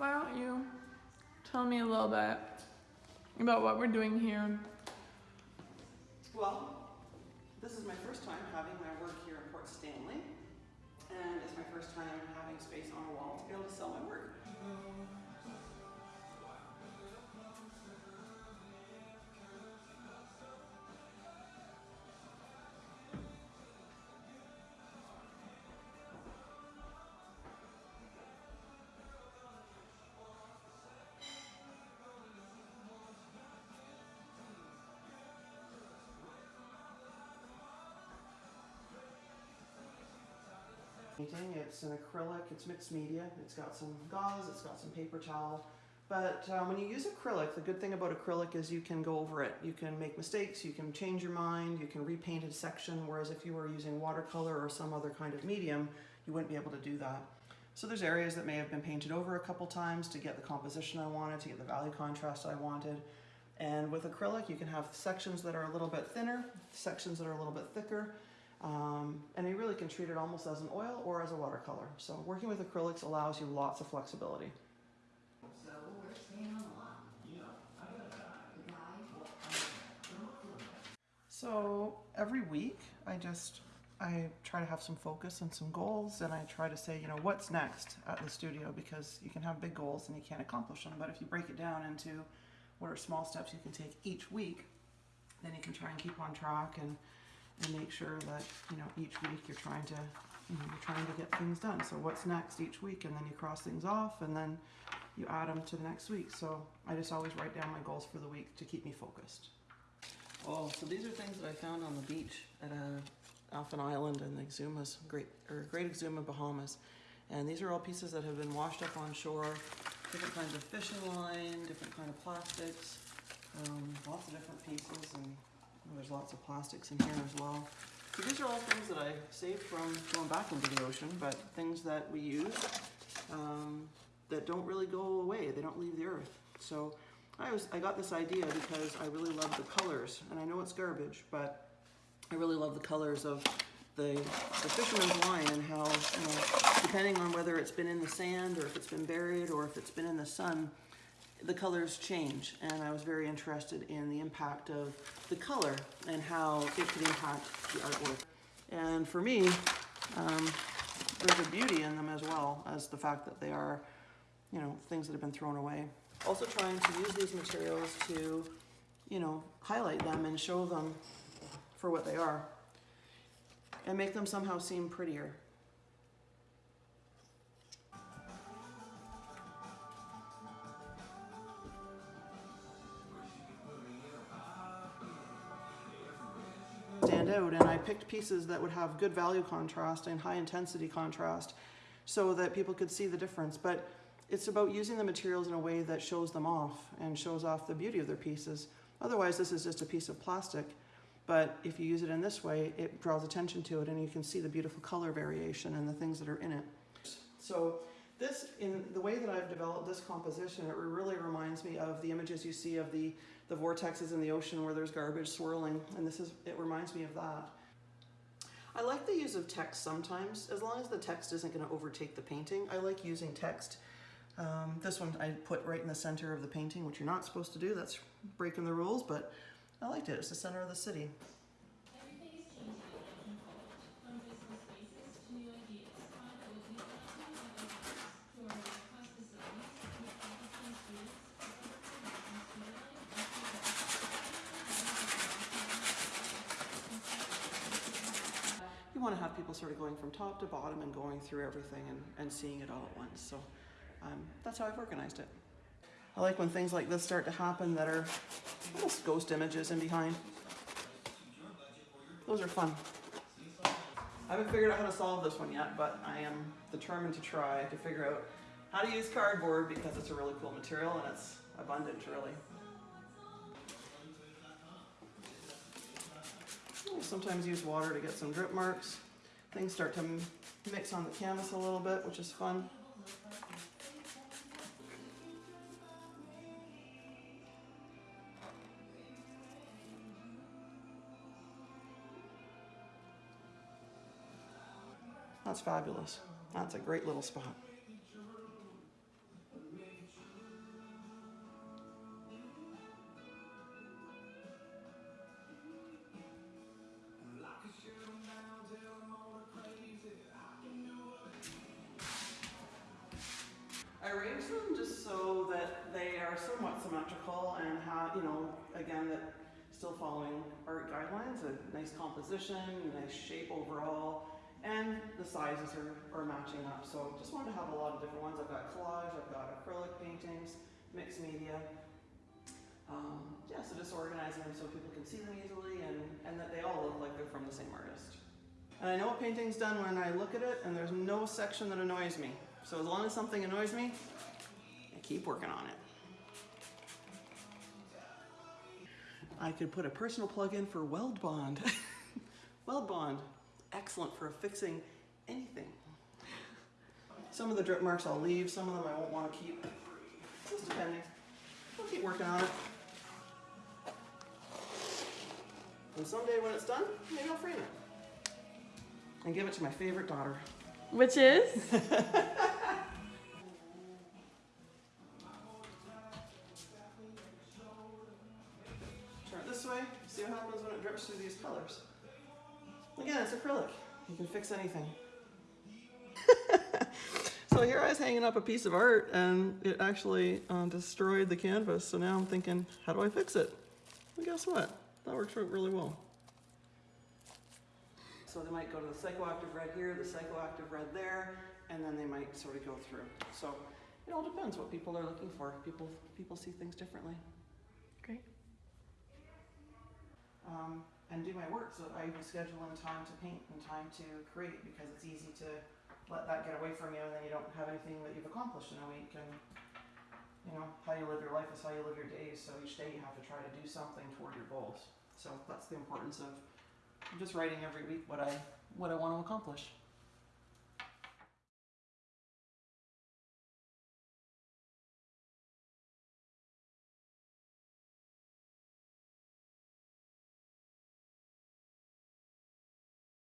why don't you tell me a little bit about what we're doing here? Well, this is my first time having my work here in Port Stanley, and it's my first time having space on a wall to be able to sell my work. Painting. It's an acrylic, it's mixed media. It's got some gauze, it's got some paper towel. But um, when you use acrylic, the good thing about acrylic is you can go over it. You can make mistakes, you can change your mind, you can repaint a section, whereas if you were using watercolor or some other kind of medium, you wouldn't be able to do that. So there's areas that may have been painted over a couple times to get the composition I wanted, to get the value contrast I wanted. And with acrylic, you can have sections that are a little bit thinner, sections that are a little bit thicker, um, and you really can treat it almost as an oil or as a watercolor. So working with acrylics allows you lots of flexibility. So we're staying on the lot. So every week I just I try to have some focus and some goals and I try to say, you know, what's next at the studio because you can have big goals and you can't accomplish them. But if you break it down into what are small steps you can take each week, then you can try and keep on track and and make sure that you know each week you're trying to you know you're trying to get things done. So what's next each week? And then you cross things off and then you add them to the next week. So i just always write down my goals for the week to keep me focused. Oh so these are things that i found on the beach at uh, Alphen Island in the Exumas, Great or Great Exuma, Bahamas, and these are all pieces that have been washed up on shore. Different kinds of fishing line, different kind of plastics, um, lots of different pieces, and there's lots of plastics in here as well. So these are all things that I saved from going back into the ocean, but things that we use um, that don't really go away. They don't leave the earth. So I was I got this idea because I really love the colors, and I know it's garbage, but I really love the colors of the, the fisherman's line and how, you know, depending on whether it's been in the sand or if it's been buried or if it's been in the sun, the colors change and I was very interested in the impact of the color and how it could impact the artwork. And for me, um, there's a beauty in them as well as the fact that they are, you know, things that have been thrown away. Also trying to use these materials to, you know, highlight them and show them for what they are and make them somehow seem prettier. Out and I picked pieces that would have good value contrast and high intensity contrast so that people could see the difference. But it's about using the materials in a way that shows them off and shows off the beauty of their pieces. Otherwise, this is just a piece of plastic. But if you use it in this way, it draws attention to it and you can see the beautiful color variation and the things that are in it. So this, in the way that I've developed this composition, it really reminds me of the images you see of the, the vortexes in the ocean where there's garbage swirling, and this is, it reminds me of that. I like the use of text sometimes, as long as the text isn't going to overtake the painting. I like using text. Um, this one I put right in the center of the painting, which you're not supposed to do. That's breaking the rules, but I liked it. It's the center of the city. Want to have people sort of going from top to bottom and going through everything and, and seeing it all at once. So um, that's how I've organized it. I like when things like this start to happen that are almost ghost images in behind. Those are fun. I haven't figured out how to solve this one yet, but I am determined to try to figure out how to use cardboard because it's a really cool material and it's abundant really. I sometimes use water to get some drip marks. Things start to mix on the canvas a little bit, which is fun. That's fabulous. That's a great little spot. Are somewhat symmetrical and have, you know, again, that still following art guidelines, a nice composition, nice shape overall, and the sizes are, are matching up. So just wanted to have a lot of different ones. I've got collage, I've got acrylic paintings, mixed media. Um, yeah, so just organizing them so people can see them easily and, and that they all look like they're from the same artist. And I know a painting's done when I look at it and there's no section that annoys me. So as long as something annoys me, I keep working on it. I could put a personal plug in for Weldbond. Weldbond, excellent for affixing anything. Some of the drip marks I'll leave, some of them I won't want to keep. Just depending. I'll keep working on it. And someday when it's done, maybe I'll frame it. And give it to my favorite daughter. Which is? fix anything. so here I was hanging up a piece of art and it actually uh, destroyed the canvas. So now I'm thinking, how do I fix it? Well, guess what? That works out really well. So they might go to the psychoactive red here, the psychoactive red there, and then they might sort of go through. So it all depends what people are looking for. People people see things differently. Great. um, and do my work. So that I can schedule in time to paint and time to create because it's easy to let that get away from you and then you don't have anything that you've accomplished in a week. And you know how you live your life is how you live your days. So each day you have to try to do something toward your goals. So that's the importance of just writing every week what I what I want to accomplish